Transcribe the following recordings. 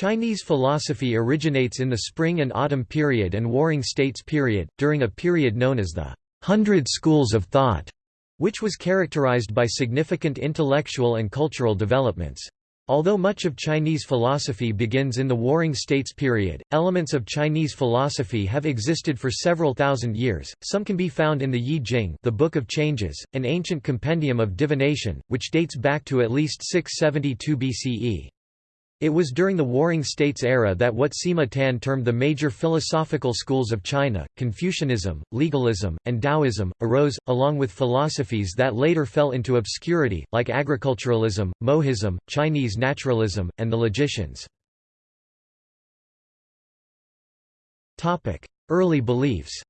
Chinese philosophy originates in the Spring and Autumn period and Warring States period, during a period known as the Hundred Schools of Thought, which was characterized by significant intellectual and cultural developments. Although much of Chinese philosophy begins in the Warring States period, elements of Chinese philosophy have existed for several thousand years. Some can be found in the Yi Jing, the Book of Changes, an ancient compendium of divination, which dates back to at least 672 BCE. It was during the Warring States era that what Sima Tan termed the major philosophical schools of China, Confucianism, legalism, and Taoism, arose, along with philosophies that later fell into obscurity, like agriculturalism, Mohism, Chinese naturalism, and the logicians. Early beliefs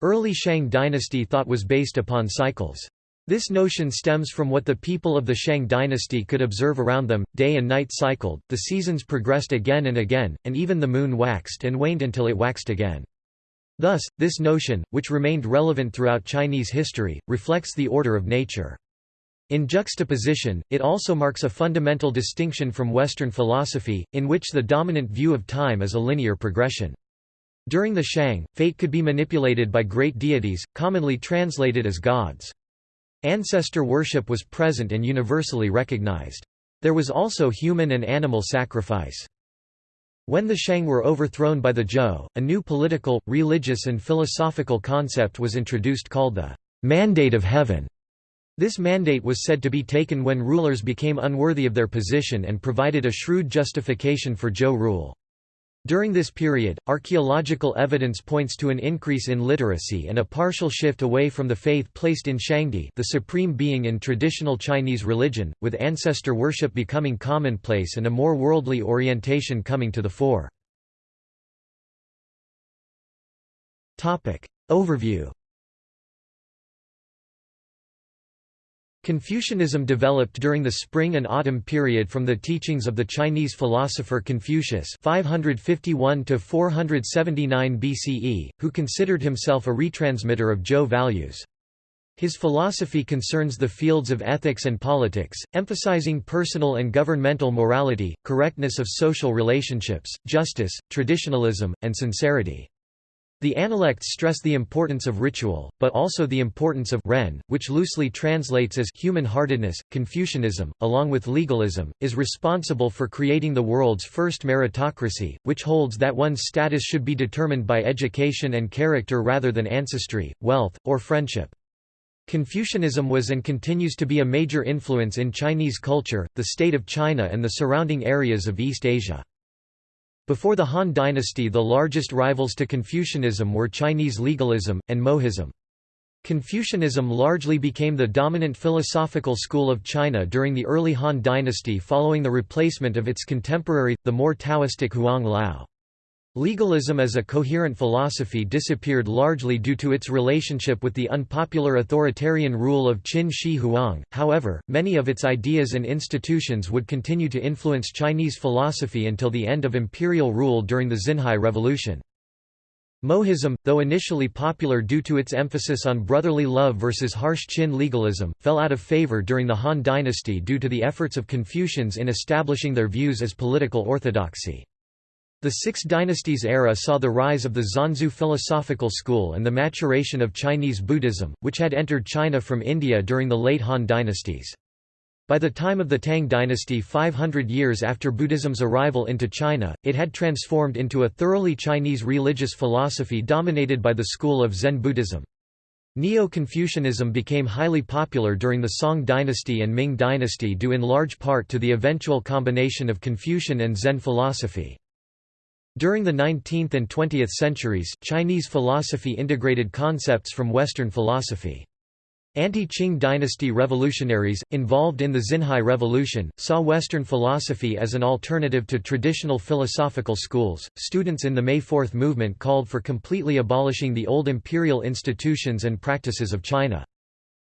Early Shang dynasty thought was based upon cycles. This notion stems from what the people of the Shang dynasty could observe around them, day and night cycled, the seasons progressed again and again, and even the moon waxed and waned until it waxed again. Thus, this notion, which remained relevant throughout Chinese history, reflects the order of nature. In juxtaposition, it also marks a fundamental distinction from Western philosophy, in which the dominant view of time is a linear progression. During the Shang, fate could be manipulated by great deities, commonly translated as gods. Ancestor worship was present and universally recognized. There was also human and animal sacrifice. When the Shang were overthrown by the Zhou, a new political, religious and philosophical concept was introduced called the «mandate of heaven». This mandate was said to be taken when rulers became unworthy of their position and provided a shrewd justification for Zhou rule. During this period, archaeological evidence points to an increase in literacy and a partial shift away from the faith placed in Shangdi the supreme being in traditional Chinese religion, with ancestor worship becoming commonplace and a more worldly orientation coming to the fore. Overview Confucianism developed during the Spring and Autumn period from the teachings of the Chinese philosopher Confucius 551 BCE, who considered himself a retransmitter of Zhou values. His philosophy concerns the fields of ethics and politics, emphasizing personal and governmental morality, correctness of social relationships, justice, traditionalism, and sincerity. The Analects stress the importance of ritual, but also the importance of ren, which loosely translates as human-heartedness. Confucianism, along with legalism, is responsible for creating the world's first meritocracy, which holds that one's status should be determined by education and character rather than ancestry, wealth, or friendship. Confucianism was and continues to be a major influence in Chinese culture, the state of China and the surrounding areas of East Asia. Before the Han dynasty the largest rivals to Confucianism were Chinese legalism, and Mohism. Confucianism largely became the dominant philosophical school of China during the early Han dynasty following the replacement of its contemporary, the more Taoistic Huang Lao. Legalism as a coherent philosophy disappeared largely due to its relationship with the unpopular authoritarian rule of Qin Shi Huang, however, many of its ideas and institutions would continue to influence Chinese philosophy until the end of imperial rule during the Xinhai Revolution. Mohism, though initially popular due to its emphasis on brotherly love versus harsh Qin legalism, fell out of favor during the Han dynasty due to the efforts of Confucians in establishing their views as political orthodoxy. The Six Dynasties era saw the rise of the Xuanxue philosophical school and the maturation of Chinese Buddhism, which had entered China from India during the late Han dynasties. By the time of the Tang dynasty 500 years after Buddhism's arrival into China, it had transformed into a thoroughly Chinese religious philosophy dominated by the school of Zen Buddhism. Neo-Confucianism became highly popular during the Song dynasty and Ming dynasty due in large part to the eventual combination of Confucian and Zen philosophy. During the 19th and 20th centuries, Chinese philosophy integrated concepts from Western philosophy. Anti-Qing dynasty revolutionaries, involved in the Xinhai Revolution, saw Western philosophy as an alternative to traditional philosophical schools. Students in the May Fourth movement called for completely abolishing the old imperial institutions and practices of China.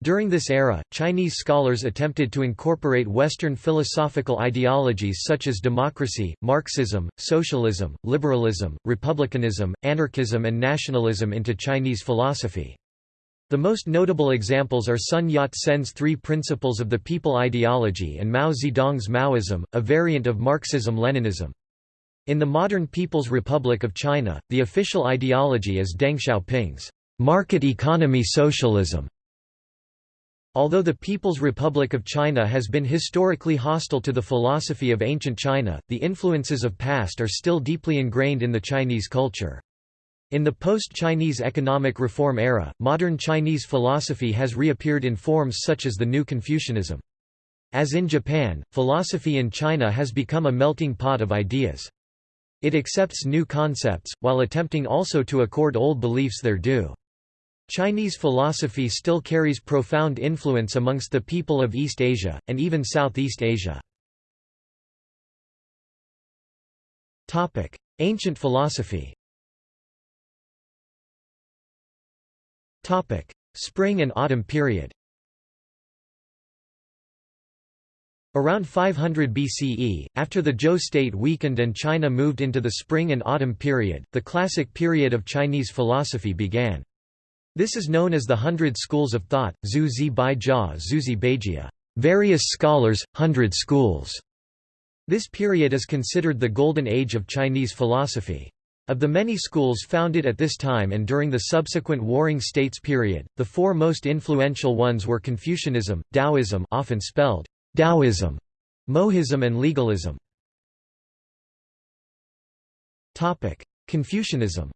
During this era, Chinese scholars attempted to incorporate Western philosophical ideologies such as democracy, Marxism, socialism, liberalism, republicanism, anarchism and nationalism into Chinese philosophy. The most notable examples are Sun Yat-sen's Three Principles of the People ideology and Mao Zedong's Maoism, a variant of Marxism-Leninism. In the modern People's Republic of China, the official ideology is Deng Xiaoping's market economy socialism. Although the People's Republic of China has been historically hostile to the philosophy of ancient China, the influences of past are still deeply ingrained in the Chinese culture. In the post-Chinese economic reform era, modern Chinese philosophy has reappeared in forms such as the New Confucianism. As in Japan, philosophy in China has become a melting pot of ideas. It accepts new concepts, while attempting also to accord old beliefs their due. Chinese philosophy still carries profound influence amongst the people of East Asia, and even Southeast Asia. Ancient philosophy Spring and autumn period Around 500 BCE, after the Zhou state weakened and China moved into the Spring and Autumn period, the classic period of Chinese philosophy began. This is known as the Hundred Schools of Thought, Zhu Zi Bai Jia Zuzi Beijia, various scholars, hundred schools. This period is considered the golden age of Chinese philosophy. Of the many schools founded at this time and during the subsequent Warring States period, the four most influential ones were Confucianism, Taoism often spelled Taoism, Mohism and legalism. Confucianism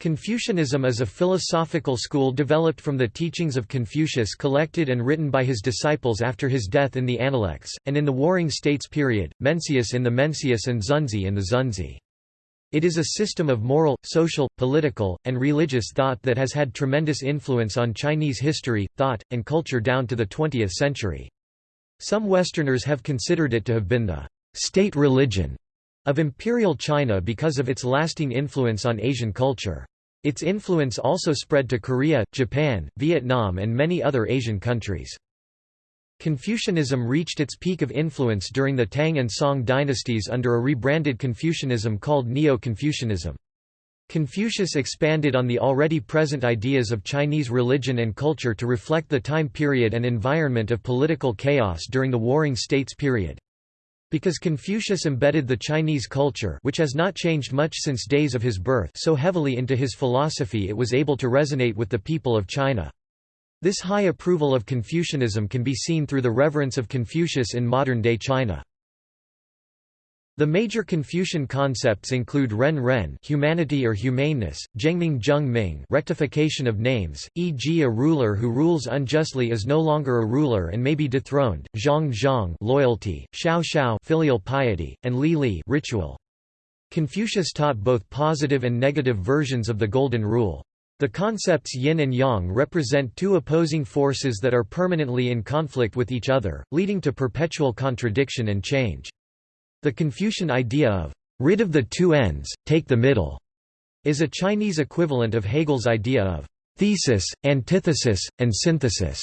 Confucianism is a philosophical school developed from the teachings of Confucius collected and written by his disciples after his death in the Analects, and in the Warring States period, Mencius in the Mencius and Xunzi in the Xunzi. It is a system of moral, social, political, and religious thought that has had tremendous influence on Chinese history, thought, and culture down to the 20th century. Some Westerners have considered it to have been the state religion of Imperial China because of its lasting influence on Asian culture. Its influence also spread to Korea, Japan, Vietnam and many other Asian countries. Confucianism reached its peak of influence during the Tang and Song dynasties under a rebranded Confucianism called Neo-Confucianism. Confucius expanded on the already present ideas of Chinese religion and culture to reflect the time period and environment of political chaos during the Warring States period. Because Confucius embedded the Chinese culture which has not changed much since days of his birth so heavily into his philosophy it was able to resonate with the people of China. This high approval of Confucianism can be seen through the reverence of Confucius in modern-day China. The major Confucian concepts include ren ren humanity or humaneness, zhengming zheng rectification of names, e.g. a ruler who rules unjustly is no longer a ruler and may be dethroned, zhang zhang loyalty, xiao xiao filial piety, and li li ritual. Confucius taught both positive and negative versions of the Golden Rule. The concepts yin and yang represent two opposing forces that are permanently in conflict with each other, leading to perpetual contradiction and change. The Confucian idea of rid of the two ends, take the middle, is a Chinese equivalent of Hegel's idea of thesis, antithesis, and synthesis,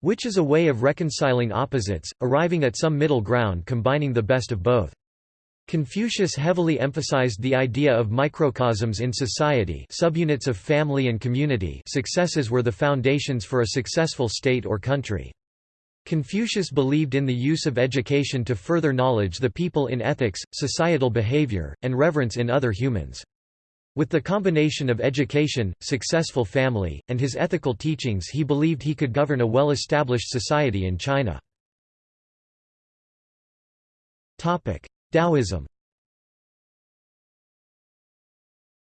which is a way of reconciling opposites, arriving at some middle ground combining the best of both. Confucius heavily emphasized the idea of microcosms in society subunits of family and community successes were the foundations for a successful state or country. Confucius believed in the use of education to further knowledge the people in ethics, societal behavior, and reverence in other humans. With the combination of education, successful family, and his ethical teachings he believed he could govern a well-established society in China. Taoism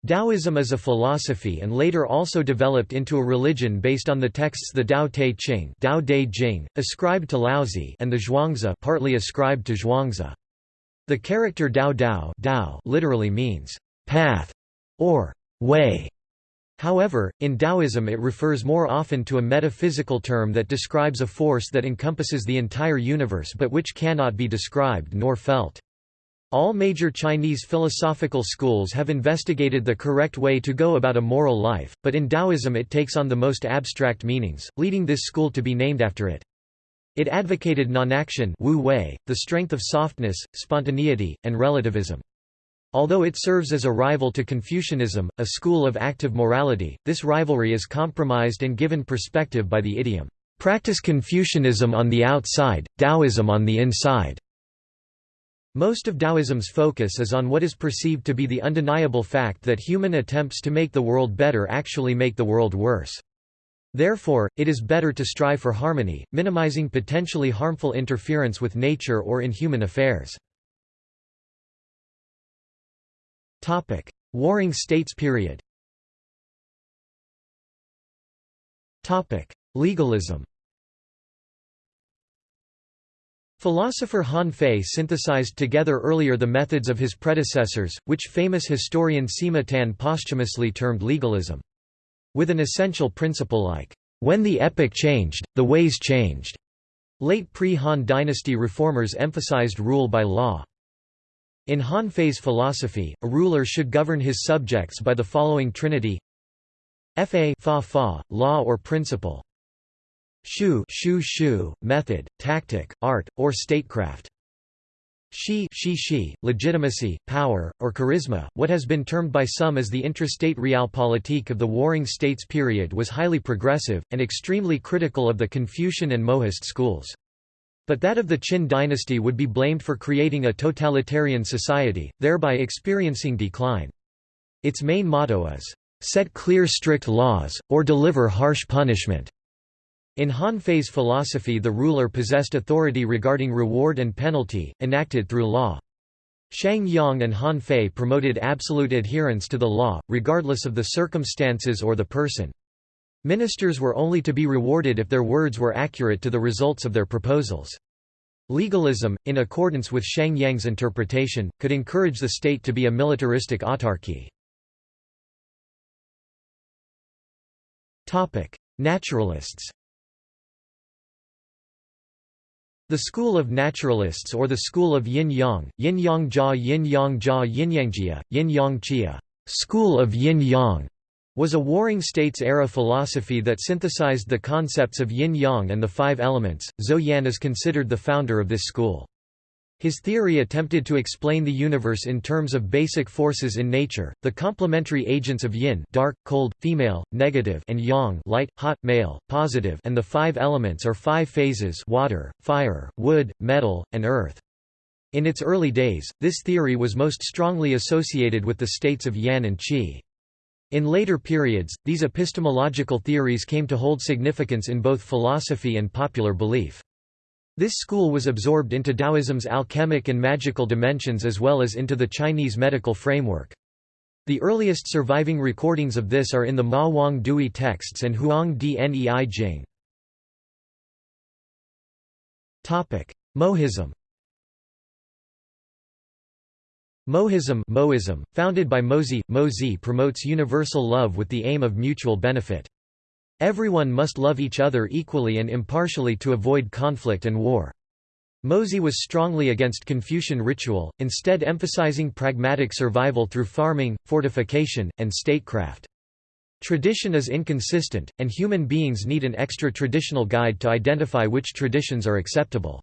Taoism is a philosophy and later also developed into a religion based on the texts the Tao Te Ching Tao De Jing, ascribed to Laozi and the Zhuangzi partly ascribed to Zhuangzi. The character Dao Dao, Dao literally means path or way. However, in Taoism it refers more often to a metaphysical term that describes a force that encompasses the entire universe but which cannot be described nor felt. All major Chinese philosophical schools have investigated the correct way to go about a moral life, but in Taoism it takes on the most abstract meanings, leading this school to be named after it. It advocated non-action the strength of softness, spontaneity, and relativism. Although it serves as a rival to Confucianism, a school of active morality, this rivalry is compromised and given perspective by the idiom, "...practice Confucianism on the outside, Taoism on the inside." Most of Taoism's focus is on what is perceived to be the undeniable fact that human attempts to make the world better actually make the world worse. Therefore, it is better to strive for harmony, minimizing potentially harmful interference with nature or in human affairs. Warring States period Legalism Philosopher Han Fei synthesized together earlier the methods of his predecessors, which famous historian Sima Tan posthumously termed legalism. With an essential principle like, "...when the epoch changed, the ways changed." Late pre-Han dynasty reformers emphasized rule by law. In Han Fei's philosophy, a ruler should govern his subjects by the following trinity fa fa fa, law or principle Shu shu shu, method, tactic, art, or statecraft. Shi shi shi, legitimacy, power, or charisma. What has been termed by some as the intrastate realpolitik of the Warring States period was highly progressive, and extremely critical of the Confucian and Mohist schools. But that of the Qin dynasty would be blamed for creating a totalitarian society, thereby experiencing decline. Its main motto is, "...set clear strict laws, or deliver harsh punishment." In Han Fei's philosophy the ruler possessed authority regarding reward and penalty, enacted through law. Shang Yang and Han Fei promoted absolute adherence to the law, regardless of the circumstances or the person. Ministers were only to be rewarded if their words were accurate to the results of their proposals. Legalism, in accordance with Shang Yang's interpretation, could encourage the state to be a militaristic autarky. Naturalists The school of naturalists or the school of yin-yang, yin-yang jia yin-yang jia yin-yangjia, yin-yang chia school of yin-yang, was a Warring States-era philosophy that synthesized the concepts of yin-yang and the five elements. Zou Yan is considered the founder of this school. His theory attempted to explain the universe in terms of basic forces in nature, the complementary agents of yin dark, cold, female, negative and yang light, hot, male, positive and the five elements or five phases water, fire, wood, metal, and earth. In its early days, this theory was most strongly associated with the states of yan and qi. In later periods, these epistemological theories came to hold significance in both philosophy and popular belief. This school was absorbed into Taoism's alchemic and magical dimensions as well as into the Chinese medical framework. The earliest surviving recordings of this are in the Ma Wang Dui texts and Huangdi Neijing. Mohism Mohism, Mohism founded by Mozi, Mozi promotes universal love with the aim of mutual benefit. Everyone must love each other equally and impartially to avoid conflict and war. Mozi was strongly against Confucian ritual, instead emphasizing pragmatic survival through farming, fortification, and statecraft. Tradition is inconsistent, and human beings need an extra-traditional guide to identify which traditions are acceptable.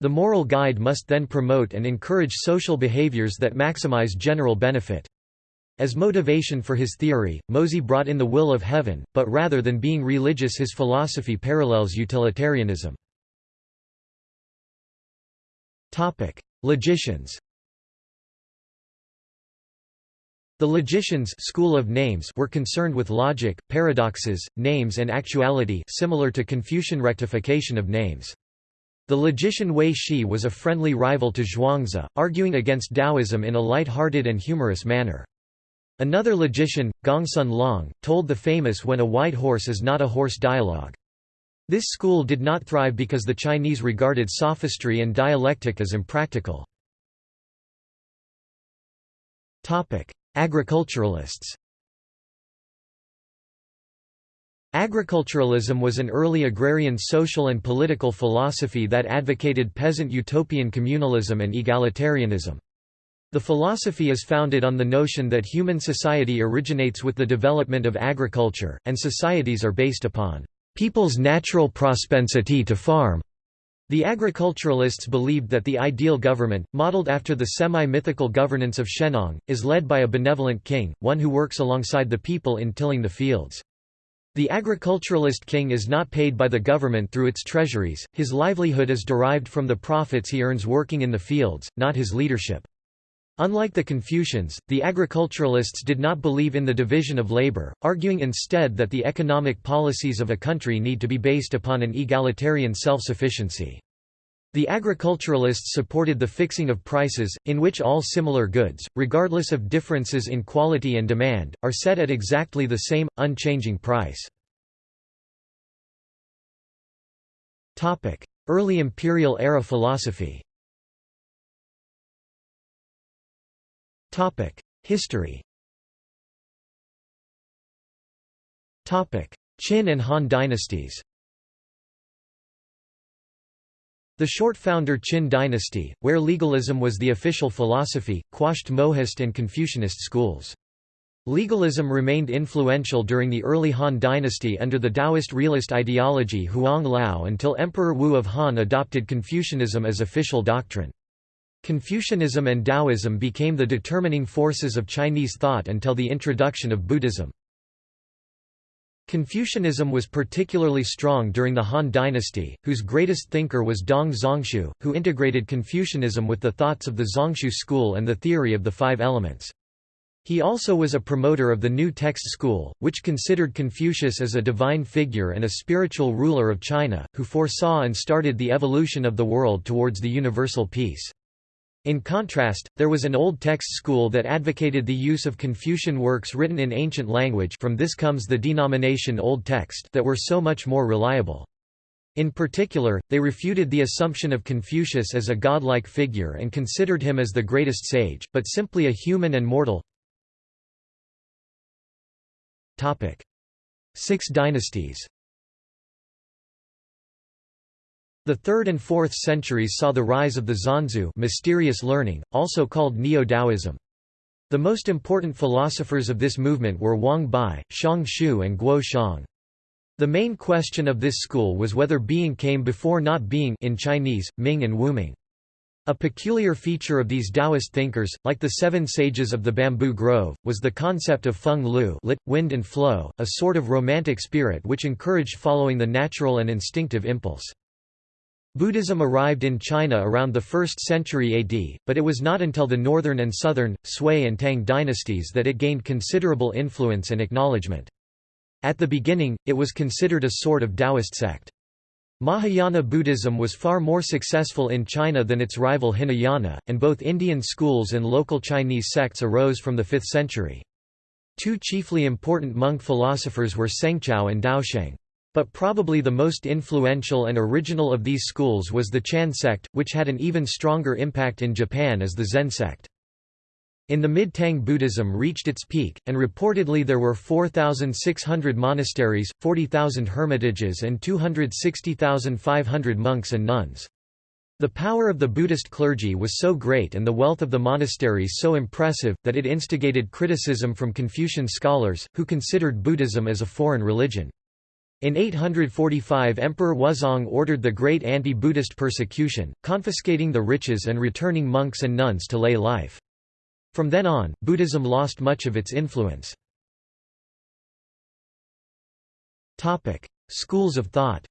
The moral guide must then promote and encourage social behaviors that maximize general benefit. As motivation for his theory, Mozi brought in the will of heaven, but rather than being religious his philosophy parallels utilitarianism. Logicians The logicians school of names were concerned with logic, paradoxes, names and actuality similar to Confucian rectification of names. The logician Hui Shi was a friendly rival to Zhuangzi, arguing against Taoism in a light-hearted and humorous manner. Another logician, Gongsun Long, told the famous when a white horse is not a horse dialogue. This school did not thrive because the Chinese regarded sophistry and dialectic as impractical. Agriculturalists Agriculturalism was an early agrarian social and political philosophy that advocated peasant utopian communalism and egalitarianism. The philosophy is founded on the notion that human society originates with the development of agriculture, and societies are based upon people's natural propensity to farm. The agriculturalists believed that the ideal government, modeled after the semi-mythical governance of Shennong, is led by a benevolent king, one who works alongside the people in tilling the fields. The agriculturalist king is not paid by the government through its treasuries, his livelihood is derived from the profits he earns working in the fields, not his leadership. Unlike the Confucians, the agriculturalists did not believe in the division of labor, arguing instead that the economic policies of a country need to be based upon an egalitarian self-sufficiency. The agriculturalists supported the fixing of prices, in which all similar goods, regardless of differences in quality and demand, are set at exactly the same, unchanging price. Early imperial era philosophy History Qin and Han dynasties The short founder Qin dynasty, where legalism was the official philosophy, quashed Mohist and Confucianist schools. Legalism remained influential during the early Han dynasty under the Taoist realist ideology Huang Lao until Emperor Wu of Han adopted Confucianism as official doctrine. Confucianism and Taoism became the determining forces of Chinese thought until the introduction of Buddhism. Confucianism was particularly strong during the Han dynasty, whose greatest thinker was Dong Zhongshu, who integrated Confucianism with the thoughts of the Zhongshu school and the theory of the five elements. He also was a promoter of the New Text school, which considered Confucius as a divine figure and a spiritual ruler of China, who foresaw and started the evolution of the world towards the universal peace. In contrast, there was an Old Text school that advocated the use of Confucian works written in ancient language from this comes the denomination Old Text that were so much more reliable. In particular, they refuted the assumption of Confucius as a godlike figure and considered him as the greatest sage, but simply a human and mortal. Six dynasties The 3rd and 4th centuries saw the rise of the Xuanxue mysterious learning, also called Neo-Taoism. The most important philosophers of this movement were Wang Bi, Xiang Xiu and Guo Xiang. The main question of this school was whether being came before not being in Chinese, Ming and Wuming. A peculiar feature of these Taoist thinkers, like the seven sages of the bamboo grove, was the concept of feng lu lit, wind and flow, a sort of romantic spirit which encouraged following the natural and instinctive impulse. Buddhism arrived in China around the 1st century AD, but it was not until the northern and southern, Sui and Tang dynasties that it gained considerable influence and acknowledgement. At the beginning, it was considered a sort of Taoist sect. Mahayana Buddhism was far more successful in China than its rival Hinayana, and both Indian schools and local Chinese sects arose from the 5th century. Two chiefly important monk philosophers were Sengzhao and Daosheng. But probably the most influential and original of these schools was the Chan sect, which had an even stronger impact in Japan as the Zen sect. In the mid-Tang Buddhism reached its peak, and reportedly there were 4,600 monasteries, 40,000 hermitages and 260,500 monks and nuns. The power of the Buddhist clergy was so great and the wealth of the monasteries so impressive, that it instigated criticism from Confucian scholars, who considered Buddhism as a foreign religion. In 845 Emperor Wuzong ordered the great anti-Buddhist persecution, confiscating the riches and returning monks and nuns to lay life. From then on, Buddhism lost much of its influence. Topic: Schools of thought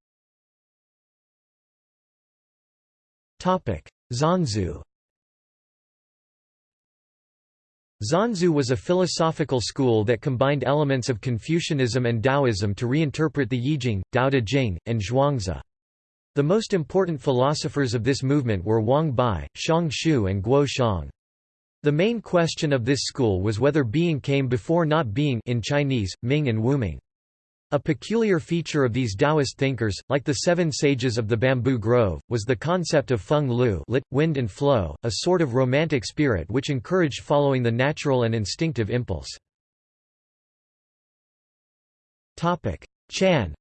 Xuanxue Xuanxue was a philosophical school that combined elements of Confucianism and Taoism to reinterpret the Yijing, Tao Te Ching, and Zhuangzi. The most important philosophers of this movement were Wang Bi, Xiang Xiu and Guo Xiang. The main question of this school was whether being came before not being in Chinese, Ming and Wuming. A peculiar feature of these Taoist thinkers, like the seven sages of the bamboo grove, was the concept of feng lu lit, wind and flow, a sort of romantic spirit which encouraged following the natural and instinctive impulse. Chan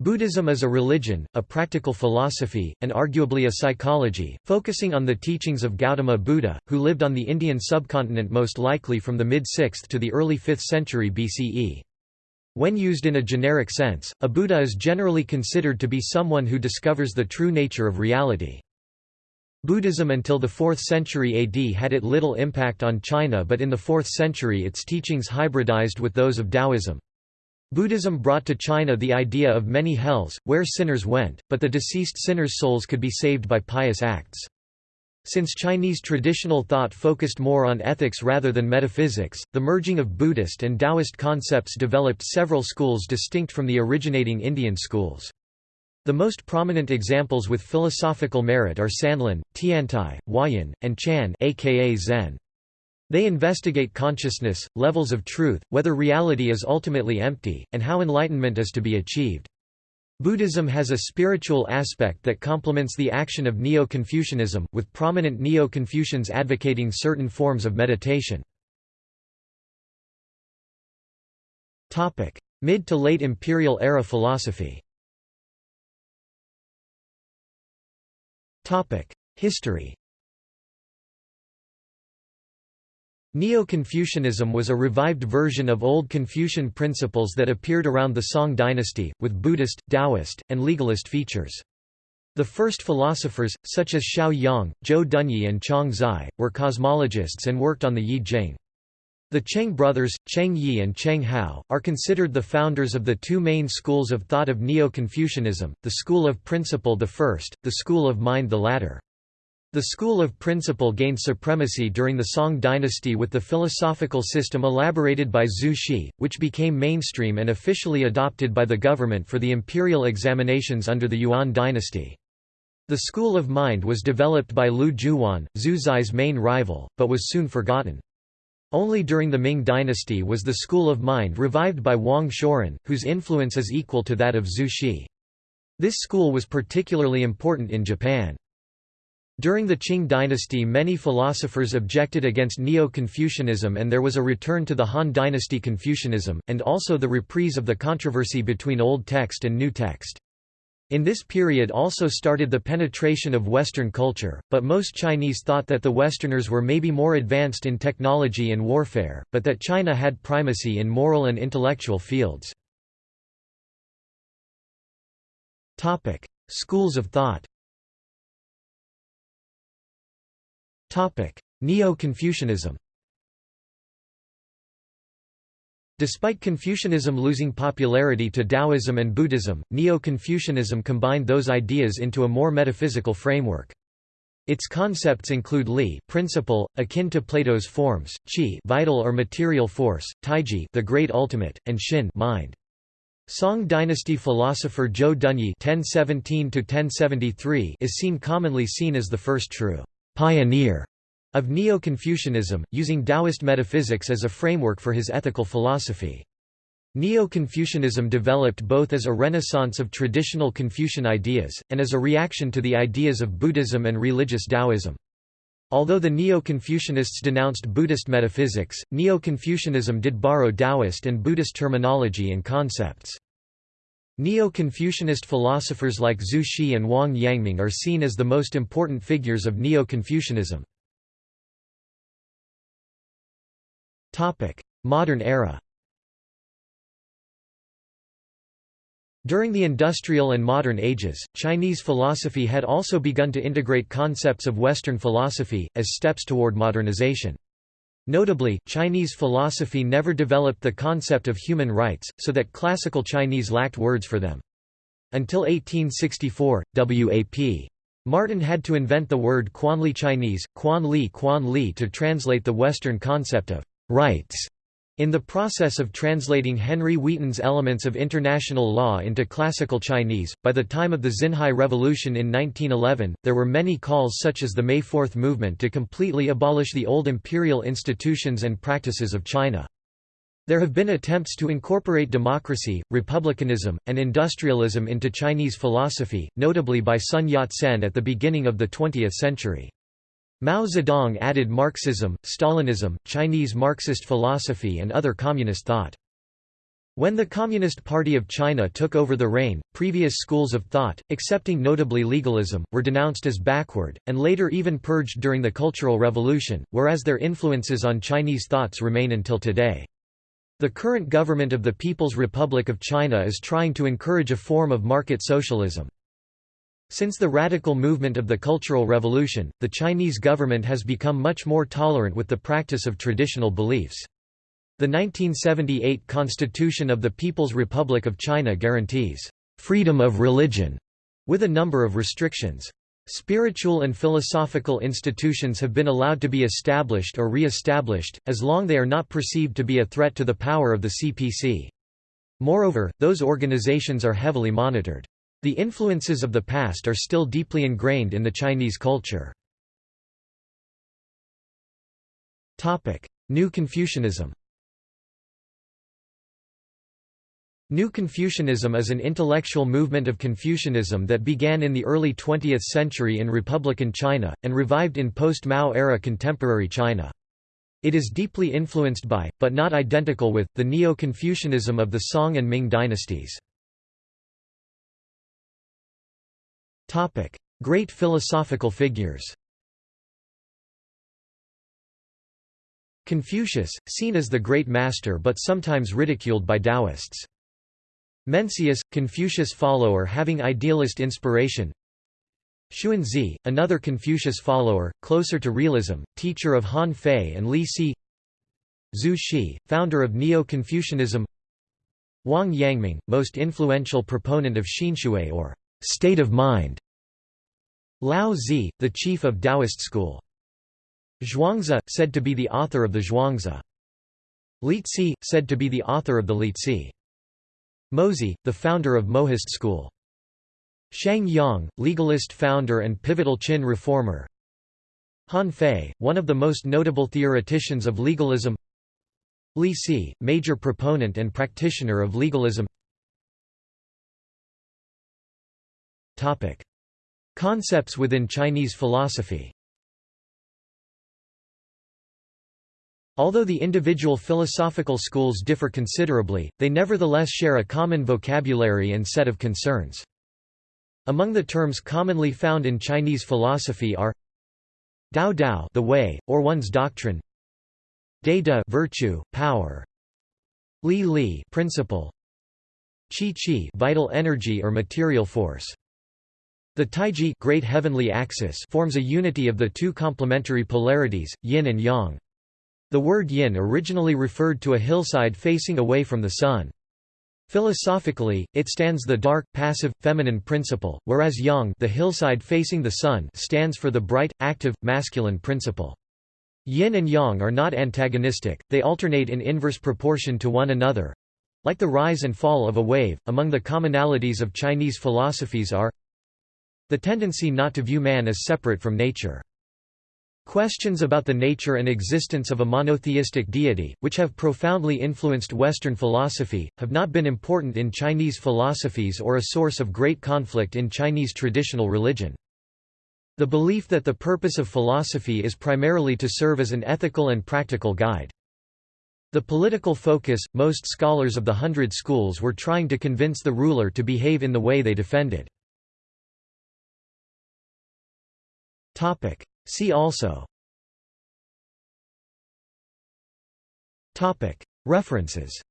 Buddhism is a religion, a practical philosophy, and arguably a psychology, focusing on the teachings of Gautama Buddha, who lived on the Indian subcontinent most likely from the mid-6th to the early 5th century BCE. When used in a generic sense, a Buddha is generally considered to be someone who discovers the true nature of reality. Buddhism until the 4th century AD had it little impact on China but in the 4th century its teachings hybridized with those of Taoism. Buddhism brought to China the idea of many hells, where sinners went, but the deceased sinners' souls could be saved by pious acts. Since Chinese traditional thought focused more on ethics rather than metaphysics, the merging of Buddhist and Taoist concepts developed several schools distinct from the originating Indian schools. The most prominent examples with philosophical merit are Sanlun, Tiantai, Huayan, and Chan aka Zen. They investigate consciousness, levels of truth, whether reality is ultimately empty, and how enlightenment is to be achieved. Buddhism has a spiritual aspect that complements the action of Neo-Confucianism, with prominent Neo-Confucians advocating certain forms of meditation. Mid to late imperial era philosophy History Neo-Confucianism was a revived version of old Confucian principles that appeared around the Song dynasty, with Buddhist, Taoist, and legalist features. The first philosophers, such as Shao Yong, Zhou Dunyi and Zhang Zai, were cosmologists and worked on the Yi Jing. The Cheng brothers, Cheng Yi and Cheng Hao, are considered the founders of the two main schools of thought of Neo-Confucianism, the school of principle the first, the school of mind the latter. The school of principle gained supremacy during the Song dynasty with the philosophical system elaborated by Zhu Xi, which became mainstream and officially adopted by the government for the imperial examinations under the Yuan dynasty. The school of mind was developed by Lu Jiuyuan, Zhu Xi's main rival, but was soon forgotten. Only during the Ming dynasty was the school of mind revived by Wang Shouren, whose influence is equal to that of Zhu Xi. This school was particularly important in Japan. During the Qing dynasty many philosophers objected against Neo-Confucianism and there was a return to the Han dynasty Confucianism, and also the reprise of the controversy between Old Text and New Text. In this period also started the penetration of Western culture, but most Chinese thought that the Westerners were maybe more advanced in technology and warfare, but that China had primacy in moral and intellectual fields. Schools of thought Neo-Confucianism Despite Confucianism losing popularity to Taoism and Buddhism, Neo-Confucianism combined those ideas into a more metaphysical framework. Its concepts include li principle, akin to Plato's forms, qi vital or material force, taiji the great ultimate, and xin mind. Song dynasty philosopher Zhou Dunyi (1017–1073) is seen commonly seen as the first true pioneer of Neo-Confucianism, using Taoist metaphysics as a framework for his ethical philosophy. Neo-Confucianism developed both as a renaissance of traditional Confucian ideas, and as a reaction to the ideas of Buddhism and religious Taoism. Although the Neo-Confucianists denounced Buddhist metaphysics, Neo-Confucianism did borrow Taoist and Buddhist terminology and concepts. Neo-Confucianist philosophers like Zhu Xi and Wang Yangming are seen as the most important figures of Neo-Confucianism. Modern era During the industrial and modern ages, Chinese philosophy had also begun to integrate concepts of Western philosophy, as steps toward modernization. Notably, Chinese philosophy never developed the concept of human rights, so that classical Chinese lacked words for them. Until 1864, W.A.P. Martin had to invent the word Quanli Chinese, Quan Li Quan Li to translate the Western concept of rights. In the process of translating Henry Wheaton's Elements of International Law into Classical Chinese, by the time of the Xinhai Revolution in 1911, there were many calls such as the May Fourth movement to completely abolish the old imperial institutions and practices of China. There have been attempts to incorporate democracy, republicanism, and industrialism into Chinese philosophy, notably by Sun Yat-sen at the beginning of the 20th century. Mao Zedong added Marxism, Stalinism, Chinese Marxist philosophy and other communist thought. When the Communist Party of China took over the reign, previous schools of thought, excepting notably legalism, were denounced as backward, and later even purged during the Cultural Revolution, whereas their influences on Chinese thoughts remain until today. The current government of the People's Republic of China is trying to encourage a form of market socialism. Since the radical movement of the Cultural Revolution, the Chinese government has become much more tolerant with the practice of traditional beliefs. The 1978 Constitution of the People's Republic of China guarantees freedom of religion with a number of restrictions. Spiritual and philosophical institutions have been allowed to be established or re-established, as long they are not perceived to be a threat to the power of the CPC. Moreover, those organizations are heavily monitored. The influences of the past are still deeply ingrained in the Chinese culture. New Confucianism New Confucianism is an intellectual movement of Confucianism that began in the early 20th century in Republican China, and revived in post-Mao era contemporary China. It is deeply influenced by, but not identical with, the Neo-Confucianism of the Song and Ming dynasties. Great philosophical figures Confucius, seen as the great master but sometimes ridiculed by Taoists. Mencius, Confucius follower having idealist inspiration. Xunzi, another Confucius follower, closer to realism, teacher of Han Fei and Li Si Zhu Xi, founder of Neo-Confucianism. Wang Yangming, most influential proponent of Xinxue or state of mind Lao Zi, the chief of Taoist school Zhuangzi, said to be the author of the Zhuangzi Liezi, said to be the author of the Liezi Mozi, the founder of Mohist school. Shang Yang, legalist founder and pivotal Qin reformer. Han Fei, one of the most notable theoreticians of legalism. Li Si, major proponent and practitioner of legalism. Topic: Concepts within Chinese philosophy. Although the individual philosophical schools differ considerably, they nevertheless share a common vocabulary and set of concerns. Among the terms commonly found in Chinese philosophy are Dao Dao the way, or one's doctrine De De virtue, power Li Li principle Qi Qi vital energy or material force the Taiji great heavenly axis forms a unity of the two complementary polarities, yin and yang. The word yin originally referred to a hillside facing away from the sun. Philosophically, it stands the dark, passive, feminine principle, whereas yang the hillside facing the sun stands for the bright, active, masculine principle. Yin and yang are not antagonistic, they alternate in inverse proportion to one another. Like the rise and fall of a wave, among the commonalities of Chinese philosophies are the tendency not to view man as separate from nature. Questions about the nature and existence of a monotheistic deity, which have profoundly influenced Western philosophy, have not been important in Chinese philosophies or a source of great conflict in Chinese traditional religion. The belief that the purpose of philosophy is primarily to serve as an ethical and practical guide. The political focus, most scholars of the Hundred Schools were trying to convince the ruler to behave in the way they defended. See also Topic. References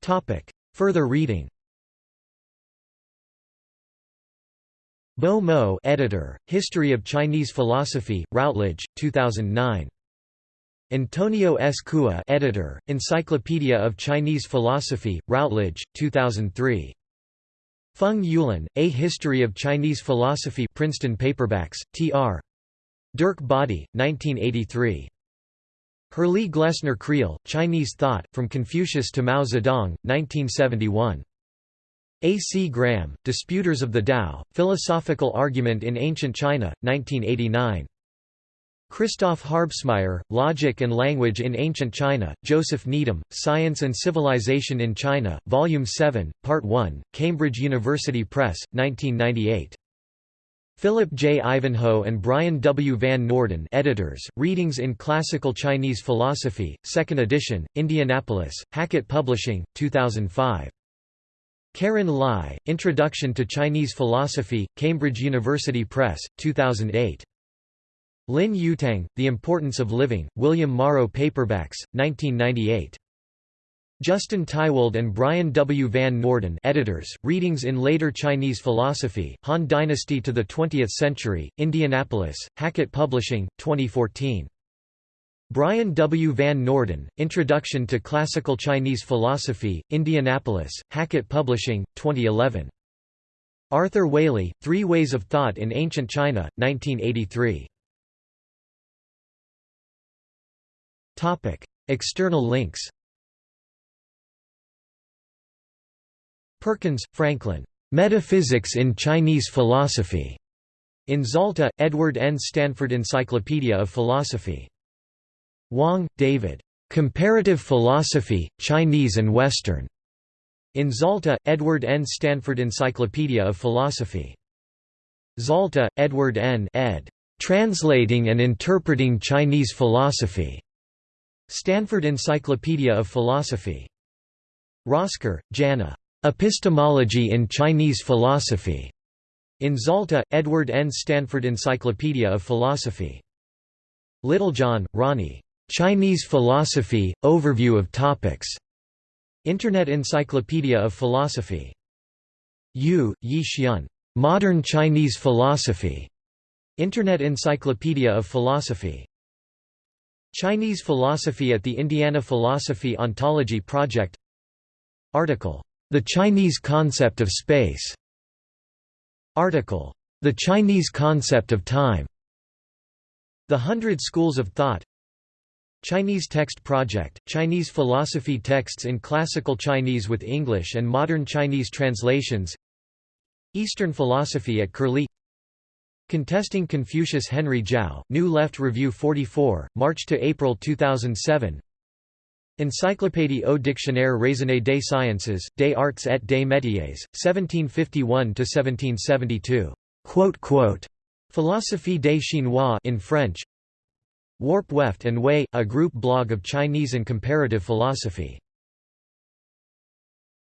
Topic. Further reading Bo Mou editor, History of Chinese Philosophy, Routledge, 2009. Antonio S. Cua editor, Encyclopedia of Chinese Philosophy, Routledge, 2003. Feng Youlan, A History of Chinese Philosophy Princeton Paperbacks, Tr. Derk Bodde, 1983. Herrlee Glessner Creel, Chinese Thought, From Confucius to Mao Zedong, 1971. A. C. Graham, Disputers of the Tao, Philosophical Argument in Ancient China, 1989. Christoph Harbsmeier, Logic and Language in Ancient China, Joseph Needham, Science and Civilization in China, Volume 7, Part 1, Cambridge University Press, 1998. Philip J. Ivanhoe and Brian W. Van Norden editors, Readings in Classical Chinese Philosophy, 2nd edition, Indianapolis, Hackett Publishing, 2005. Karen Lai, Introduction to Chinese Philosophy, Cambridge University Press, 2008. Lin Yutang, The Importance of Living, William Morrow Paperbacks, 1998. Justin Tiwald and Brian W. Van Norden editors, Readings in Later Chinese Philosophy, Han Dynasty to the Twentieth Century, Indianapolis, Hackett Publishing, 2014. Brian W. Van Norden, Introduction to Classical Chinese Philosophy, Indianapolis, Hackett Publishing, 2011. Arthur Waley, Three Ways of Thought in Ancient China, 1983. External links Perkins, Franklin. Metaphysics in Chinese Philosophy. In Zalta, Edward N. Stanford Encyclopedia of Philosophy. Wong, David. Comparative Philosophy, Chinese and Western. In Zalta, Edward N. Stanford Encyclopedia of Philosophy. Zalta, Edward N. ed. Translating and Interpreting Chinese Philosophy. Stanford Encyclopedia of Philosophy. Rosker, Jana. Epistemology in Chinese Philosophy. In Zalta, Edward N. Stanford Encyclopedia of Philosophy. Littlejohn, Ronnie. Chinese Philosophy, Overview of Topics. Internet Encyclopedia of Philosophy. Yu, Yi Xian. Modern Chinese Philosophy. Internet Encyclopedia of Philosophy. Chinese Philosophy at the Indiana Philosophy Ontology Project Article. The Chinese Concept of Space Article. The Chinese Concept of Time The Hundred Schools of Thought Chinese Text Project, Chinese philosophy texts in Classical Chinese with English and Modern Chinese translations Eastern philosophy at Curlie Contesting Confucius Henry Zhao, New Left Review 44, March to April 2007. Encyclopédie au dictionnaire raisonné des sciences, des arts et des métiers, 1751–1772. Philosophie des Chinois in French. Warp Weft and Way, a group blog of Chinese and comparative philosophy.